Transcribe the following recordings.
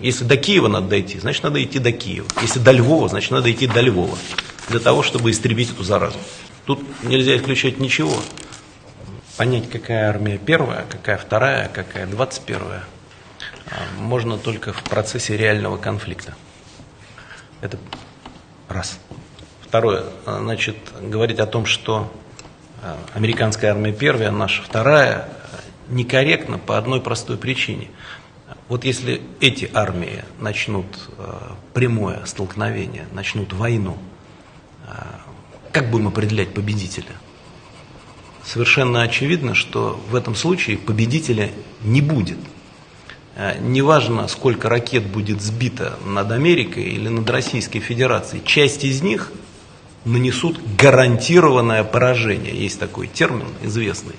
Если до Киева надо дойти, значит надо идти до Киева. Если до Львова, значит надо идти до Львова. Для того, чтобы истребить эту заразу. Тут нельзя исключать ничего. Понять, какая армия первая, какая вторая, какая двадцать первая, а, можно только в процессе реального конфликта. Это раз. Второе, а, значит, говорить о том, что а, американская армия первая, наша вторая, некорректно по одной простой причине. Вот если эти армии начнут прямое столкновение, начнут войну, как будем определять победителя? Совершенно очевидно, что в этом случае победителя не будет. Э, неважно, сколько ракет будет сбито над Америкой или над Российской Федерацией, часть из них нанесут гарантированное поражение. Есть такой термин известный.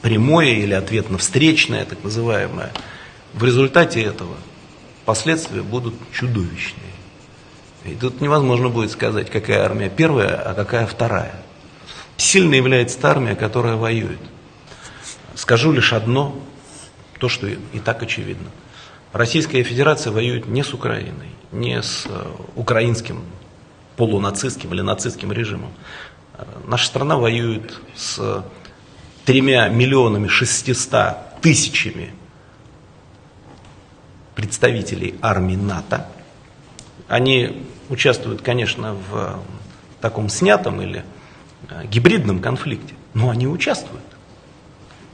Прямое или ответно-встречное, так называемое. В результате этого последствия будут чудовищные. И тут невозможно будет сказать, какая армия первая, а какая вторая. Сильной является та армия, которая воюет. Скажу лишь одно, то, что и так очевидно. Российская Федерация воюет не с Украиной, не с э, украинским полунацистским или нацистским режимом. Э, наша страна воюет с тремя миллионами шестиста тысячами представителей армии НАТО. Они участвуют, конечно, в таком снятом или э, гибридном конфликте, но они участвуют.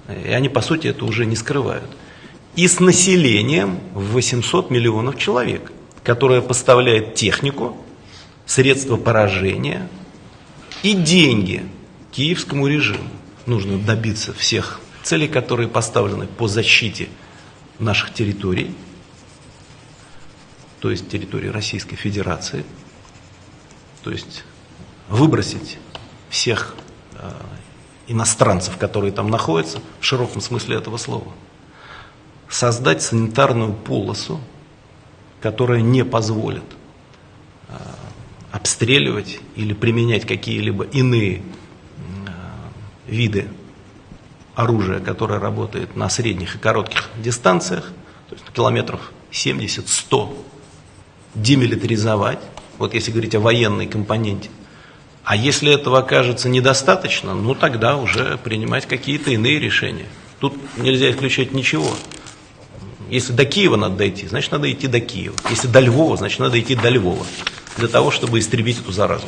И они, по сути, это уже не скрывают. И с населением в 800 миллионов человек, которое поставляет технику, средства поражения и деньги киевскому режиму. Нужно добиться всех целей, которые поставлены по защите наших территорий, то есть территории Российской Федерации, то есть выбросить всех э, иностранцев, которые там находятся, в широком смысле этого слова, создать санитарную полосу, которая не позволит э, обстреливать или применять какие-либо иные э, виды оружия, которое работает на средних и коротких дистанциях, то есть километров 70-100 демилитаризовать, вот если говорить о военной компоненте. А если этого окажется недостаточно, ну тогда уже принимать какие-то иные решения. Тут нельзя исключать ничего. Если до Киева надо дойти, значит надо идти до Киева. Если до Львова, значит надо идти до Львова. Для того, чтобы истребить эту заразу.